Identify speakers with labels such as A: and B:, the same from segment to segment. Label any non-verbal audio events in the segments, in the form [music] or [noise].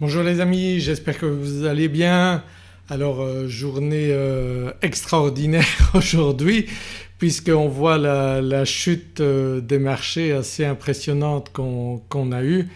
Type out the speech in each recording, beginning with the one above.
A: Bonjour les amis, j'espère que vous allez bien. Alors euh, journée euh, extraordinaire [laughs] aujourd'hui puisqu'on voit la, chute euh, des marchés assez impressionnante qu'on a eue.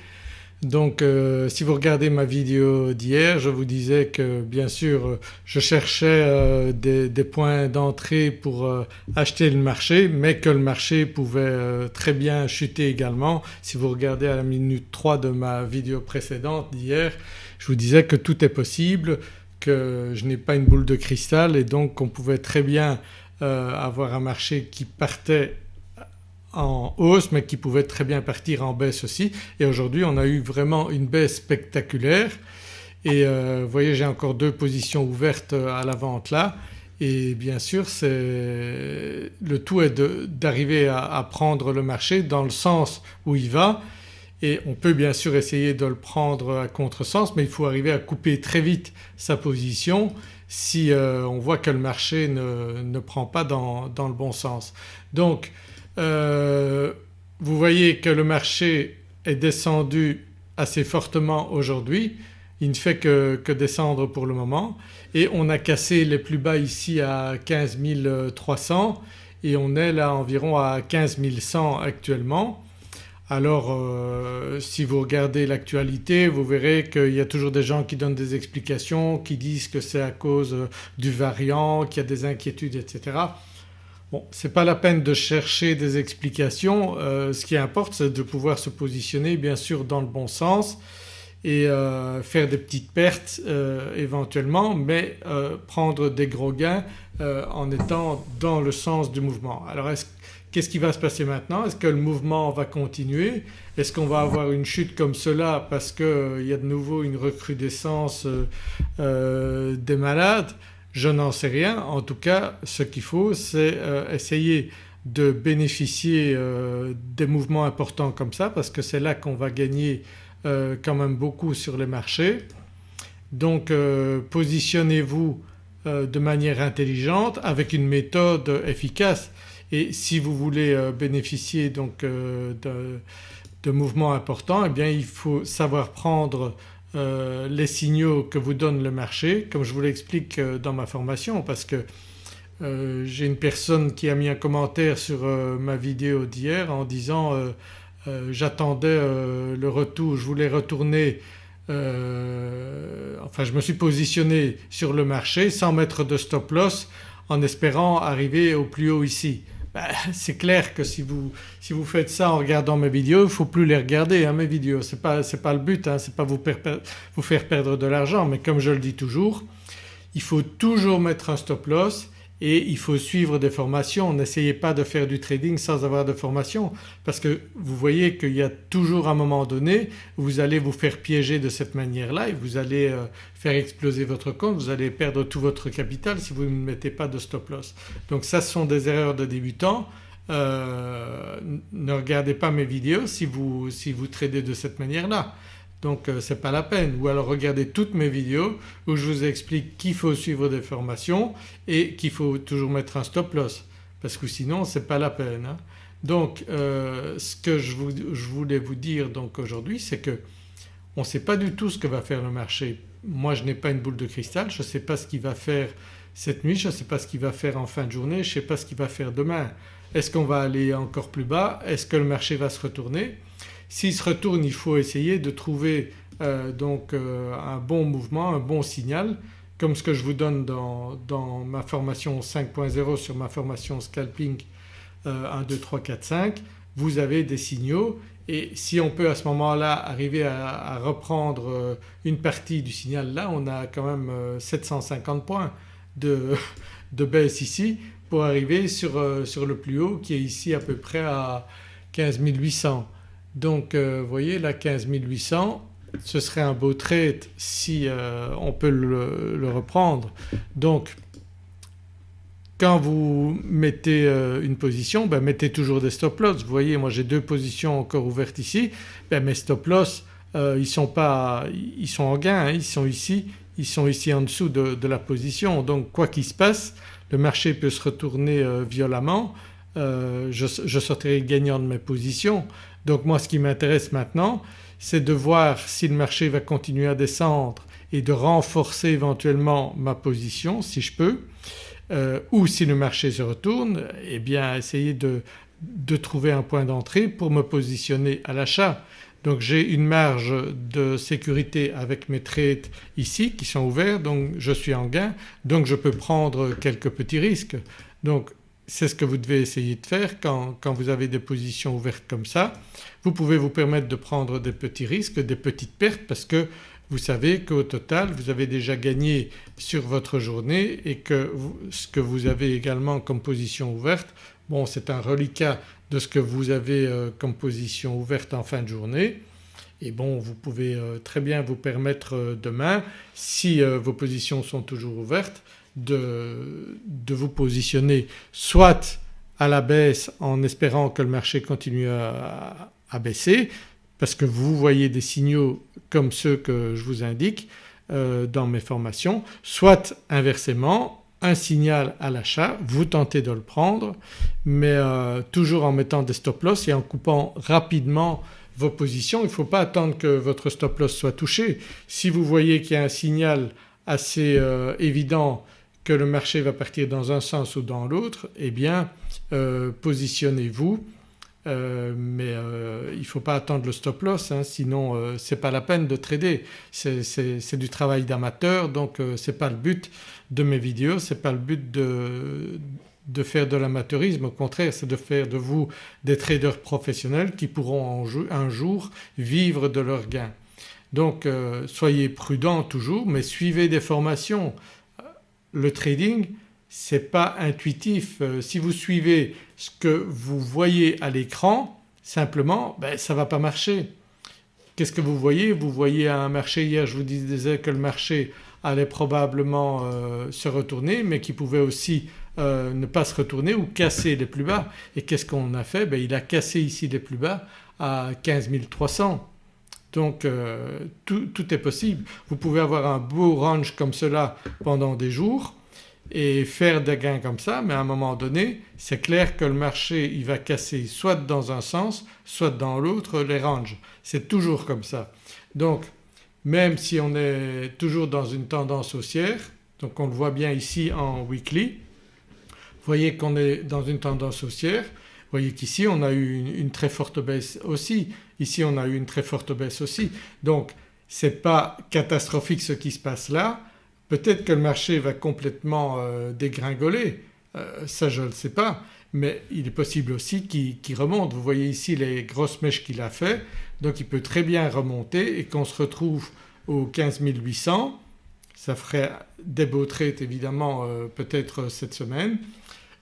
A: Donc euh, si vous regardez ma vidéo d'hier je vous disais que bien sûr je cherchais euh, des, points d'entrée pour acheter le marché mais que le marché pouvait très bien chuter également. Si vous regardez à la minute 3 de ma vidéo précédente d'hier je vous disais que tout est possible, que je n'ai pas une boule de cristal et donc qu'on pouvait très bien euh, avoir un marché qui partait en hausse mais qui pouvait très bien partir en baisse aussi. Et aujourd'hui on a eu vraiment une baisse spectaculaire. Et euh, vous voyez j'ai encore deux positions ouvertes à la vente là et bien sûr le tout est d'arriver à, prendre le marché dans le sens où il va. Et on peut bien sûr essayer de le prendre à contresens mais il faut arriver à couper très vite sa position si euh, on voit que le marché ne, prend pas dans, le bon sens. Donc euh, vous voyez que le marché est descendu assez fortement aujourd'hui, il ne fait que, descendre pour le moment et on a cassé les plus bas ici à 15 300 et on est là environ à 15 100 actuellement. Alors euh, si vous regardez l'actualité vous verrez qu'il y a toujours des gens qui donnent des explications, qui disent que c'est à cause du variant, qu'il y a des inquiétudes etc. Bon c'est pas la peine de chercher des explications, euh, ce qui importe c'est de pouvoir se positionner bien sûr dans le bon sens et faire des petites pertes éventuellement mais prendre des gros gains en étant dans le sens du mouvement. Alors est-ce Qu'est-ce qui va se passer maintenant? Est-ce que le mouvement va continuer? Est-ce qu'on va avoir une chute comme cela parce qu'il euh, y a de nouveau une recrudescence euh, euh, des malades? Je n'en sais rien. En tout cas ce qu'il faut c'est essayer de bénéficier des mouvements importants comme ça parce que c'est là qu'on va gagner quand même beaucoup sur les marchés. Donc positionnez-vous de manière intelligente avec une méthode efficace et si vous voulez euh, bénéficier donc euh, de, mouvements importants eh bien il faut savoir prendre euh, les signaux que vous donne le marché comme je vous l'explique dans ma formation parce que j'ai une personne qui a mis un commentaire sur ma vidéo d'hier en disant j'attendais le retour, je voulais retourner enfin je me suis positionné sur le marché sans mettre de stop loss en espérant arriver au plus haut ici. Bah, [laughs] c'est clair que si vous, si vous, faites ça en regardant mes vidéos il ne faut plus les regarder hein, mes vidéos, ce n'est pas, pas, le but, hein, ce n'est pas vous, vous, faire perdre de l'argent mais comme je le dis toujours il faut toujours mettre un stop loss et il faut suivre des formations. N'essayez pas de faire du trading sans avoir de formation parce que vous voyez qu'il y a toujours un moment donné où vous allez vous faire piéger de cette manière-là et vous allez euh, faire exploser votre compte, vous allez perdre tout votre capital si vous ne mettez pas de stop loss. Donc ça ce sont des erreurs de débutants. Euh, ne regardez pas mes vidéos si vous, si vous tradez de cette manière-là donc euh, ce n'est pas la peine ou alors regardez toutes mes vidéos où je vous explique qu'il faut suivre des formations et qu'il faut toujours mettre un stop loss parce que sinon ce n'est pas la peine. Hein. Donc euh, ce que je, voulais vous dire donc aujourd'hui c'est que on ne sait pas du tout ce que va faire le marché. Moi je n'ai pas une boule de cristal, je ne sais pas ce qu'il va faire cette nuit, je ne sais pas ce qu'il va faire en fin de journée, je ne sais pas ce qu'il va faire demain. Est-ce qu'on va aller encore plus bas? Est-ce que le marché va se retourner? S'il se retourne il faut essayer de trouver euh, donc euh, un bon mouvement, un bon signal comme ce que je vous donne dans, ma formation 5.0 sur ma formation scalping 1, 2, 3, 4, 5 vous avez des signaux et si on peut à ce moment-là arriver à, reprendre euh, une partie du signal là on a quand même 750 points [laughs] de, baisse ici pour arriver sur, sur, le plus haut qui est ici à peu près à 15 800. Donc euh, vous voyez là 15 800 ce serait un beau trade si euh, on peut le, reprendre. Donc quand vous mettez euh, une position ben, mettez toujours des stop loss. Vous voyez moi j'ai deux positions encore ouvertes ici, ben, mes stop loss ils sont pas, ils sont en gain, hein. ils sont ici, ils sont ici en dessous de, la position donc quoi qu'il se passe le marché peut se retourner violemment, je, je sortirai gagnant de mes positions donc moi ce qui m'intéresse maintenant c'est de voir si le marché va continuer à descendre et de renforcer éventuellement ma position si je peux euh, ou si le marché se retourne eh bien essayer de, de trouver un point d'entrée pour me positionner à l'achat. Donc j'ai une marge de sécurité avec mes trades ici qui sont ouverts donc je suis en gain donc je peux prendre quelques petits risques. Donc c'est ce que vous devez essayer de faire quand, vous avez des positions ouvertes comme ça. Vous pouvez vous permettre de prendre des petits risques, des petites pertes parce que vous savez qu'au total vous avez déjà gagné sur votre journée et que ce que vous avez également comme position ouverte bon c'est un reliquat de ce que vous avez euh, comme position ouverte en fin de journée et bon vous pouvez euh, très bien vous permettre euh, demain si vos positions sont toujours ouvertes de, vous positionner soit à la baisse en espérant que le marché continue à, à baisser parce que vous voyez des signaux comme ceux que je vous indique euh, dans mes formations, soit inversement un signal à l'achat, vous tentez de le prendre mais euh, toujours en mettant des stop loss et en coupant rapidement vos positions. Il ne faut pas attendre que votre stop loss soit touché. Si vous voyez qu'il y a un signal assez euh, évident que le marché va partir dans un sens ou dans l'autre eh bien positionnez-vous euh, mais euh, il ne faut pas attendre le stop loss hein, sinon euh, ce n'est pas la peine de trader. C'est du travail d'amateur donc ce n'est pas le but de mes vidéos, ce n'est pas le but de, de faire de l'amateurisme au contraire c'est de faire de vous des traders professionnels qui pourront un jour vivre de leurs gains. Donc soyez prudents toujours mais suivez des formations. Le trading c'est pas intuitif. Euh, si vous suivez ce que vous voyez à l'écran simplement ben, ça ne va pas marcher. Qu'est-ce que vous voyez? Vous voyez un marché hier je vous disais que le marché allait probablement euh, se retourner mais qui pouvait aussi euh, ne pas se retourner ou casser les plus bas. Et qu'est-ce qu'on a fait? Ben, Il a cassé ici les plus bas à 15 300. Donc tout, tout, est possible. Vous pouvez avoir un beau range comme cela pendant des jours et faire des gains comme ça mais à un moment donné c'est clair que le marché il va casser soit dans un sens soit dans l'autre les ranges. C'est toujours comme ça. Donc même si on est toujours dans une tendance haussière donc on le voit bien ici en weekly vous voyez qu'on est dans une tendance haussière vous voyez qu'ici on a eu une, très forte baisse aussi, ici on a eu une très forte baisse aussi. Donc ce n'est pas catastrophique ce qui se passe là. Peut-être que le marché va complètement euh, dégringoler, euh, ça je ne le sais pas. Mais il est possible aussi qu'il remonte. Vous voyez ici les grosses mèches qu'il a fait. Donc il peut très bien remonter et qu'on se retrouve aux 15 800 ça ferait des beaux trades évidemment euh, peut-être cette semaine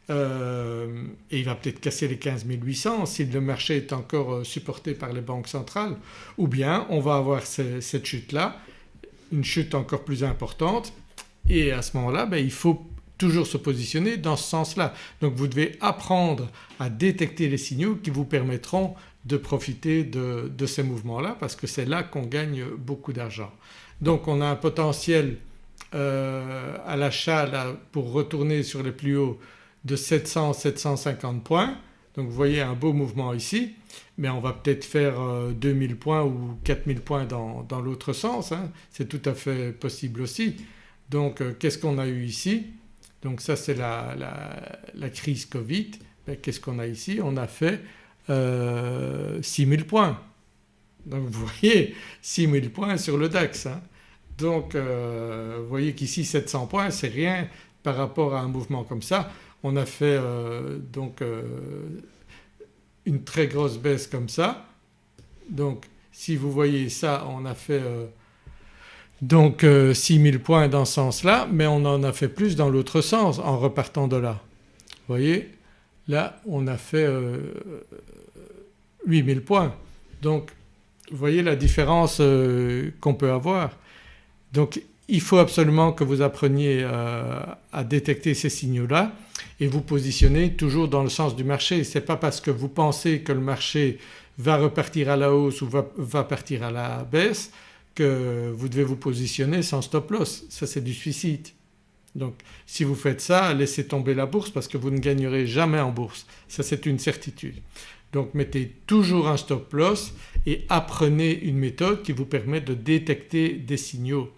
A: et il va peut-être casser les 15 800 si le marché est encore supporté par les banques centrales ou bien on va avoir cette chute là une chute encore plus importante et à ce moment-là ben, il faut toujours se positionner dans ce sens-là. Donc vous devez apprendre à détecter les signaux qui vous permettront de profiter de, ces mouvements-là parce que c'est là qu'on gagne beaucoup d'argent. Donc on a un potentiel euh, à l'achat pour retourner sur les plus hauts de 700-750 points donc vous voyez un beau mouvement ici mais on va peut-être faire 2000 euh, points ou 4000 points dans, l'autre sens, hein. c'est tout à fait possible aussi. Donc euh, qu'est-ce qu'on a eu ici? Donc ça c'est la, crise Covid. Ben, qu'est-ce qu'on a ici? On a fait euh, 6000 points. Donc vous voyez 6000 points sur le DAX. Hein. Donc euh, vous voyez qu'ici 700 points c'est rien par rapport à un mouvement comme ça. On a fait donc une très grosse baisse comme ça. Donc si vous voyez ça on a fait euh, donc 6000 euh, points dans ce sens-là mais on en a fait plus dans l'autre sens en repartant de là. Vous voyez? Là on a fait 8000 euh, points. Donc vous voyez la différence qu'on peut avoir. Donc il faut absolument que vous appreniez à détecter ces signaux-là et vous positionnez toujours dans le sens du marché. Ce n'est pas parce que vous pensez que le marché va repartir à la hausse ou va, partir à la baisse que vous devez vous positionner sans stop loss. Ça c'est du suicide. Donc si vous faites ça laissez tomber la bourse parce que vous ne gagnerez jamais en bourse. Ça c'est une certitude. Donc mettez toujours un stop loss et apprenez une méthode qui vous permet de détecter des signaux.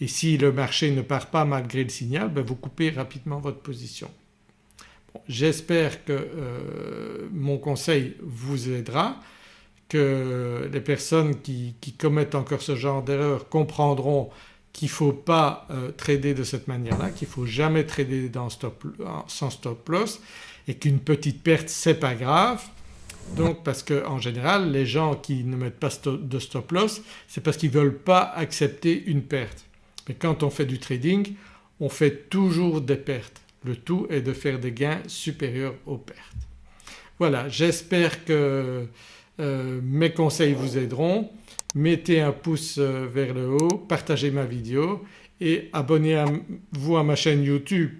A: Et si le marché ne part pas malgré le signal, ben vous coupez rapidement votre position. J'espère que euh, mon conseil vous aidera, que les personnes qui, commettent encore ce genre d'erreur comprendront qu'il ne faut pas euh, trader de cette manière-là, qu'il ne faut jamais trader sans stop loss et qu'une petite perte c'est pas grave. Donc parce qu'en général les gens qui ne mettent pas de stop loss c'est parce qu'ils ne veulent pas accepter une perte. Mais quand on fait du trading on fait toujours des pertes. Le tout est de faire des gains supérieurs aux pertes. Voilà j'espère que euh, mes conseils vous aideront. Mettez un pouce euh, vers le haut, partagez ma vidéo et abonnez-vous à ma chaîne YouTube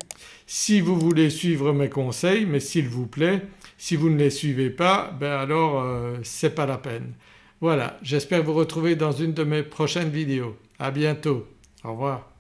A: si vous voulez suivre mes conseils mais s'il vous plaît si vous ne les suivez pas ben alors euh, c'est pas la peine. Voilà j'espère vous retrouver dans une de mes prochaines vidéos. À bientôt. Au revoir.